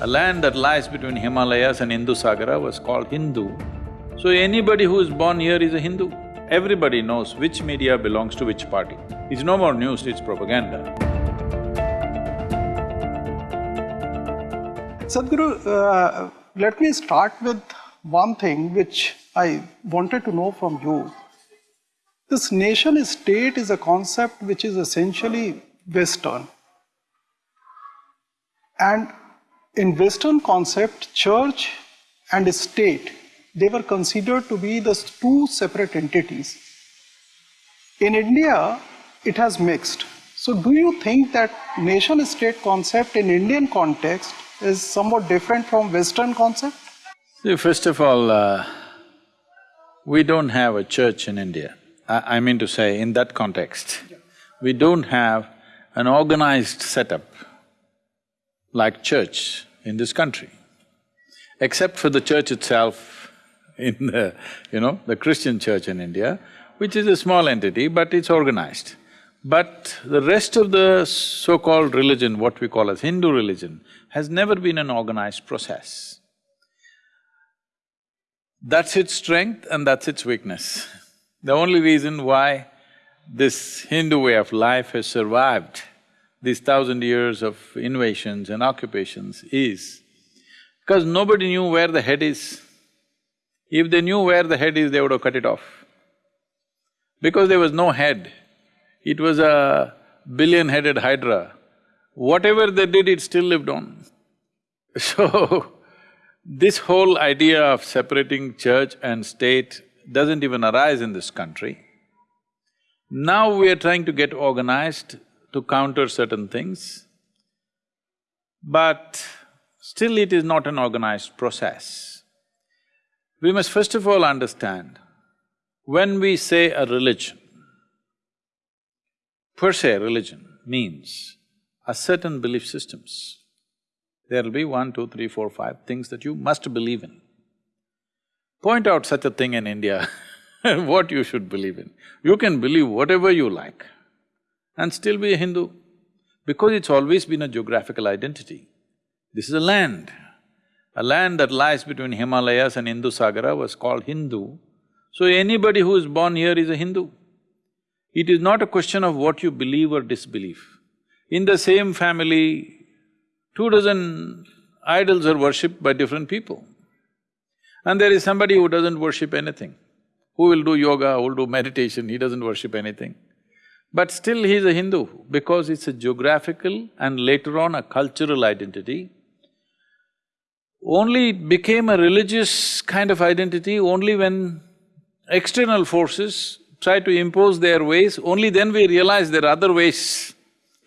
A land that lies between Himalayas and Hindu Sagara was called Hindu. So anybody who is born here is a Hindu. Everybody knows which media belongs to which party. It's no more news, it's propaganda. Sadhguru, uh, let me start with one thing which I wanted to know from you. This nation state is a concept which is essentially Western. And in Western concept, church and state, they were considered to be the two separate entities. In India, it has mixed. So do you think that nation state concept in Indian context is somewhat different from Western concept? See, first of all, uh, we don't have a church in India. I, I mean to say, in that context, we don't have an organized setup like church in this country, except for the church itself in the, you know, the Christian church in India, which is a small entity, but it's organized. But the rest of the so-called religion, what we call as Hindu religion, has never been an organized process. That's its strength and that's its weakness. The only reason why this Hindu way of life has survived these thousand years of invasions and occupations is because nobody knew where the head is. If they knew where the head is, they would have cut it off. Because there was no head, it was a billion-headed hydra. Whatever they did, it still lived on. So, this whole idea of separating church and state doesn't even arise in this country. Now we are trying to get organized to counter certain things, but still it is not an organized process. We must first of all understand, when we say a religion, per se religion means a certain belief systems. There'll be one, two, three, four, five things that you must believe in. Point out such a thing in India what you should believe in. You can believe whatever you like and still be a Hindu, because it's always been a geographical identity. This is a land. A land that lies between Himalayas and Hindu Sagara was called Hindu, so anybody who is born here is a Hindu. It is not a question of what you believe or disbelieve. In the same family, two dozen idols are worshipped by different people. And there is somebody who doesn't worship anything, who will do yoga, who will do meditation, he doesn't worship anything. But still he is a Hindu because it's a geographical and later on a cultural identity. Only it became a religious kind of identity only when external forces try to impose their ways, only then we realize there are other ways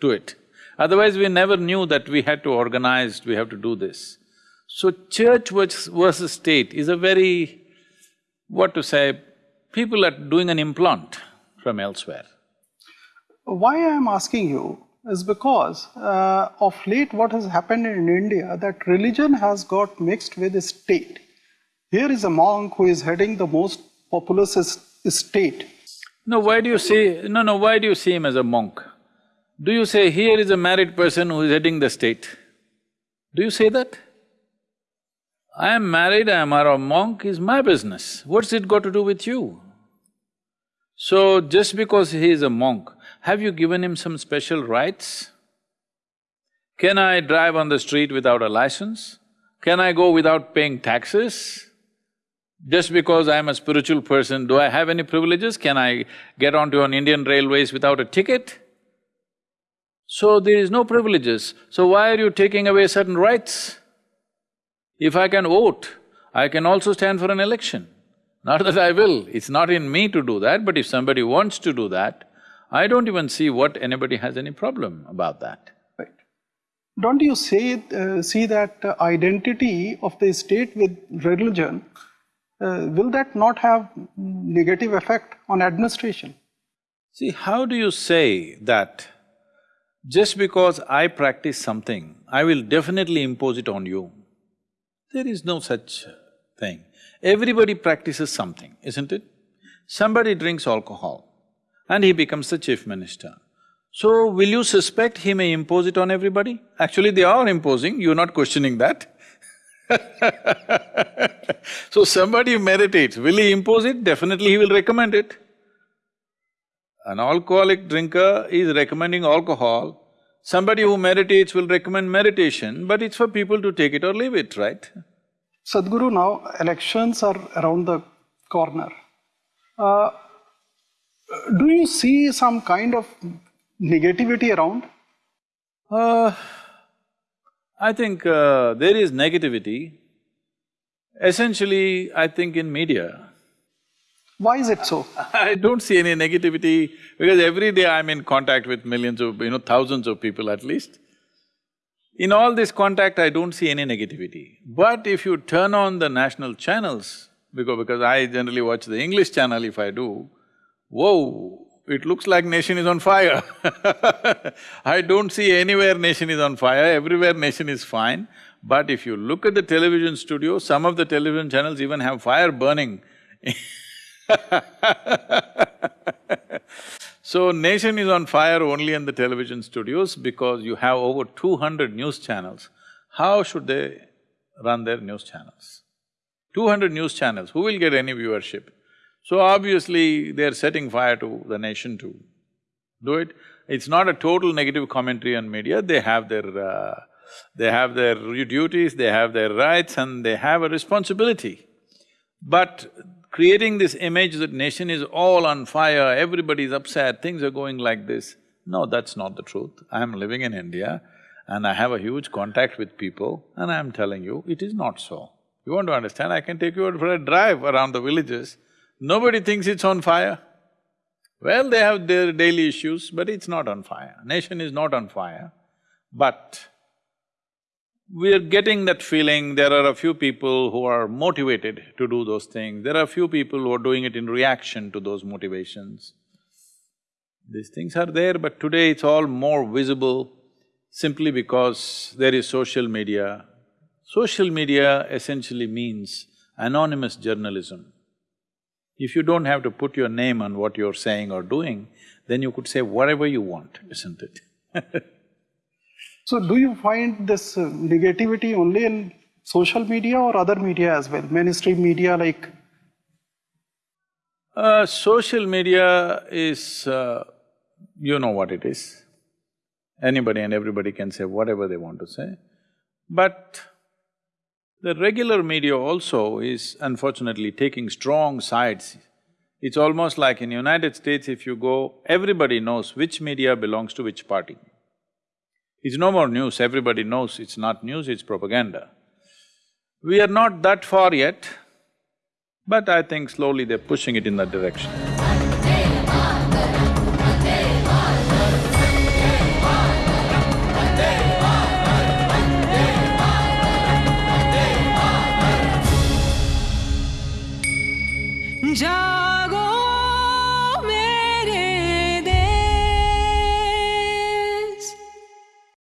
to it. Otherwise, we never knew that we had to organize, we have to do this. So, church versus state is a very, what to say, people are doing an implant from elsewhere. Why I am asking you is because uh, of late what has happened in India that religion has got mixed with the state. Here is a monk who is heading the most populous state. No, why do you see… no, no, why do you see him as a monk? Do you say, here is a married person who is heading the state? Do you say that? I am married, I am a monk, is my business. What's it got to do with you? So, just because he is a monk, have you given him some special rights? Can I drive on the street without a license? Can I go without paying taxes? Just because I'm a spiritual person, do I have any privileges? Can I get onto an Indian railways without a ticket? So there is no privileges, so why are you taking away certain rights? If I can vote, I can also stand for an election. Not that I will, it's not in me to do that, but if somebody wants to do that, I don't even see what anybody has any problem about that. Right. Don't you say… Uh, see that uh, identity of the state with religion, uh, will that not have negative effect on administration? See, how do you say that just because I practice something, I will definitely impose it on you? There is no such thing. Everybody practices something, isn't it? Somebody drinks alcohol, and he becomes the chief minister. So, will you suspect he may impose it on everybody? Actually, they are imposing, you're not questioning that. so, somebody meditates, will he impose it? Definitely he will recommend it. An alcoholic drinker is recommending alcohol, somebody who meditates will recommend meditation, but it's for people to take it or leave it, right? Sadhguru, now elections are around the corner. Uh, do you see some kind of negativity around? Uh, I think uh, there is negativity. Essentially, I think in media. Why is it so? I don't see any negativity because every day I'm in contact with millions of, you know, thousands of people at least. In all this contact, I don't see any negativity. But if you turn on the national channels, because… because I generally watch the English channel if I do, whoa, it looks like nation is on fire I don't see anywhere nation is on fire, everywhere nation is fine. But if you look at the television studio, some of the television channels even have fire burning So nation is on fire only in the television studios because you have over two hundred news channels. How should they run their news channels? Two hundred news channels, who will get any viewership? So obviously, they're setting fire to the nation to do it. It's not a total negative commentary on media, they have their… Uh, they have their duties, they have their rights and they have a responsibility. But creating this image that nation is all on fire, everybody is upset, things are going like this, no, that's not the truth. I'm living in India and I have a huge contact with people and I'm telling you, it is not so. You want to understand, I can take you for a drive around the villages, Nobody thinks it's on fire. Well, they have their daily issues, but it's not on fire. Nation is not on fire, but we're getting that feeling there are a few people who are motivated to do those things, there are a few people who are doing it in reaction to those motivations. These things are there, but today it's all more visible simply because there is social media. Social media essentially means anonymous journalism. If you don't have to put your name on what you're saying or doing, then you could say whatever you want, isn't it? so do you find this uh, negativity only in social media or other media as well, mainstream media like? Uh, social media is… Uh, you know what it is. Anybody and everybody can say whatever they want to say. But the regular media also is unfortunately taking strong sides. It's almost like in United States if you go, everybody knows which media belongs to which party. It's no more news, everybody knows it's not news, it's propaganda. We are not that far yet, but I think slowly they're pushing it in that direction.